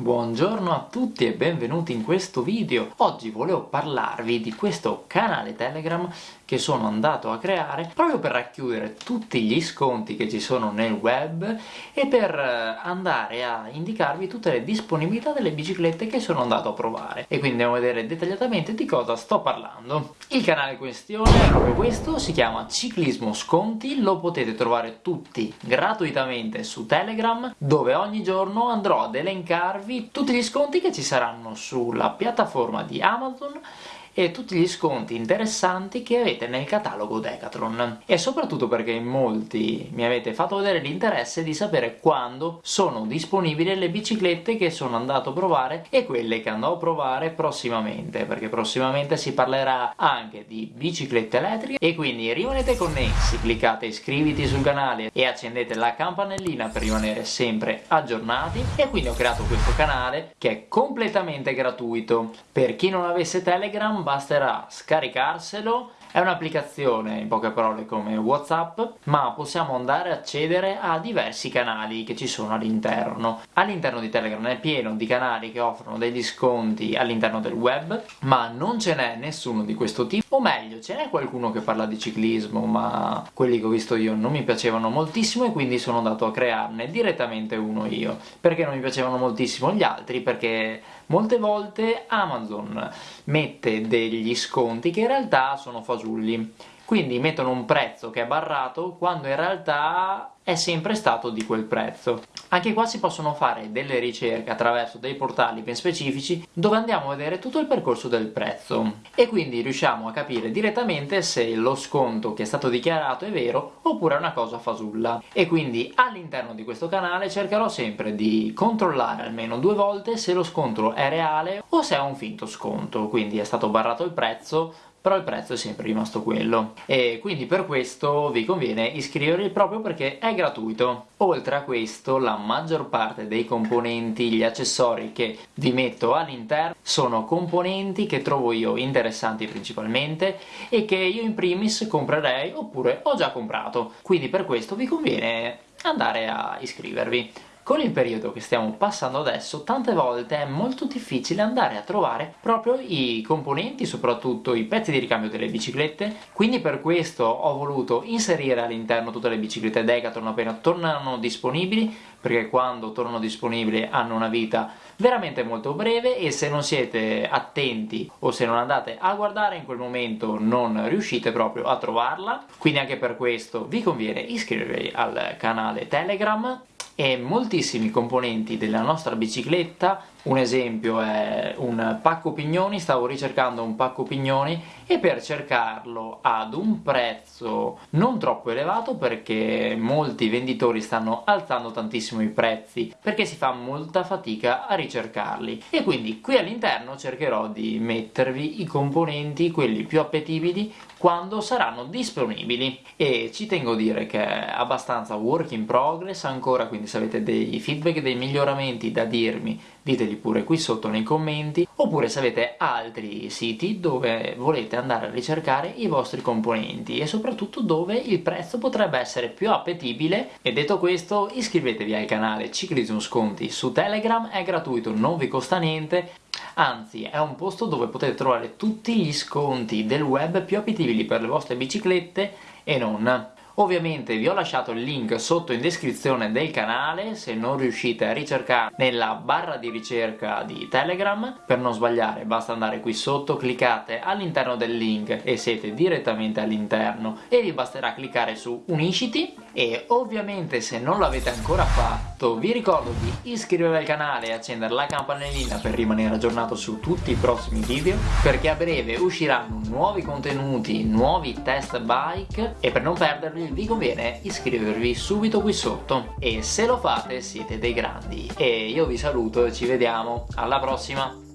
Buongiorno a tutti e benvenuti in questo video. Oggi volevo parlarvi di questo canale Telegram che sono andato a creare proprio per racchiudere tutti gli sconti che ci sono nel web e per eh, andare a indicarvi tutte le disponibilità delle biciclette che sono andato a provare. E quindi andiamo a vedere dettagliatamente di cosa sto parlando. Il canale in questione è proprio questo, si chiama Ciclismo Sconti, lo potete trovare tutti gratuitamente su Telegram dove ogni giorno andrò ad elencarvi mostrarvi tutti gli sconti che ci saranno sulla piattaforma di Amazon e tutti gli sconti interessanti che avete nel catalogo Decathlon. E soprattutto perché in molti mi avete fatto vedere l'interesse di sapere quando sono disponibili le biciclette che sono andato a provare e quelle che andrò a provare prossimamente perché prossimamente si parlerà anche di biciclette elettriche. E quindi rimanete connessi, cliccate iscriviti sul canale e accendete la campanellina per rimanere sempre aggiornati. E quindi ho creato questo canale che è completamente gratuito. Per chi non avesse Telegram basterà scaricarselo è un'applicazione, in poche parole, come Whatsapp, ma possiamo andare a accedere a diversi canali che ci sono all'interno. All'interno di Telegram è pieno di canali che offrono degli sconti all'interno del web, ma non ce n'è nessuno di questo tipo, o meglio, ce n'è qualcuno che parla di ciclismo, ma quelli che ho visto io non mi piacevano moltissimo e quindi sono andato a crearne direttamente uno io. Perché non mi piacevano moltissimo gli altri? Perché molte volte Amazon mette degli sconti che in realtà sono fasulli. Quindi mettono un prezzo che è barrato quando in realtà è sempre stato di quel prezzo. Anche qua si possono fare delle ricerche attraverso dei portali ben specifici dove andiamo a vedere tutto il percorso del prezzo. E quindi riusciamo a capire direttamente se lo sconto che è stato dichiarato è vero oppure è una cosa fasulla. E quindi all'interno di questo canale cercherò sempre di controllare almeno due volte se lo sconto è reale o se è un finto sconto. Quindi è stato barrato il prezzo però il prezzo è sempre rimasto quello. E quindi per questo vi conviene iscrivervi proprio perché è gratuito. Oltre a questo la maggior parte dei componenti, gli accessori che vi metto all'interno sono componenti che trovo io interessanti principalmente e che io in primis comprerei oppure ho già comprato. Quindi per questo vi conviene andare a iscrivervi con il periodo che stiamo passando adesso, tante volte è molto difficile andare a trovare proprio i componenti, soprattutto i pezzi di ricambio delle biciclette, quindi per questo ho voluto inserire all'interno tutte le biciclette Decathlon appena tornano disponibili, perché quando tornano disponibili hanno una vita veramente molto breve e se non siete attenti o se non andate a guardare in quel momento non riuscite proprio a trovarla, quindi anche per questo vi conviene iscrivervi al canale Telegram e moltissimi componenti della nostra bicicletta un esempio è un pacco pignoni, stavo ricercando un pacco pignoni e per cercarlo ad un prezzo non troppo elevato perché molti venditori stanno alzando tantissimo i prezzi perché si fa molta fatica a ricercarli. E quindi qui all'interno cercherò di mettervi i componenti, quelli più appetibili quando saranno disponibili. E ci tengo a dire che è abbastanza work in progress ancora quindi se avete dei feedback, dei miglioramenti da dirmi diteli pure qui sotto nei commenti oppure se avete altri siti dove volete andare a ricercare i vostri componenti e soprattutto dove il prezzo potrebbe essere più appetibile. E detto questo iscrivetevi al canale Ciclismo Sconti su Telegram è gratuito, non vi costa niente. Anzi è un posto dove potete trovare tutti gli sconti del web più appetibili per le vostre biciclette e non Ovviamente vi ho lasciato il link sotto in descrizione del canale, se non riuscite a ricercare nella barra di ricerca di Telegram, per non sbagliare basta andare qui sotto, cliccate all'interno del link e siete direttamente all'interno. E vi basterà cliccare su Unisciti e ovviamente se non l'avete ancora fatto vi ricordo di iscrivervi al canale e accendere la campanellina per rimanere aggiornato su tutti i prossimi video perché a breve usciranno nuovi contenuti, nuovi test bike e per non perderli vi conviene iscrivervi subito qui sotto. E se lo fate siete dei grandi. E io vi saluto e ci vediamo. Alla prossima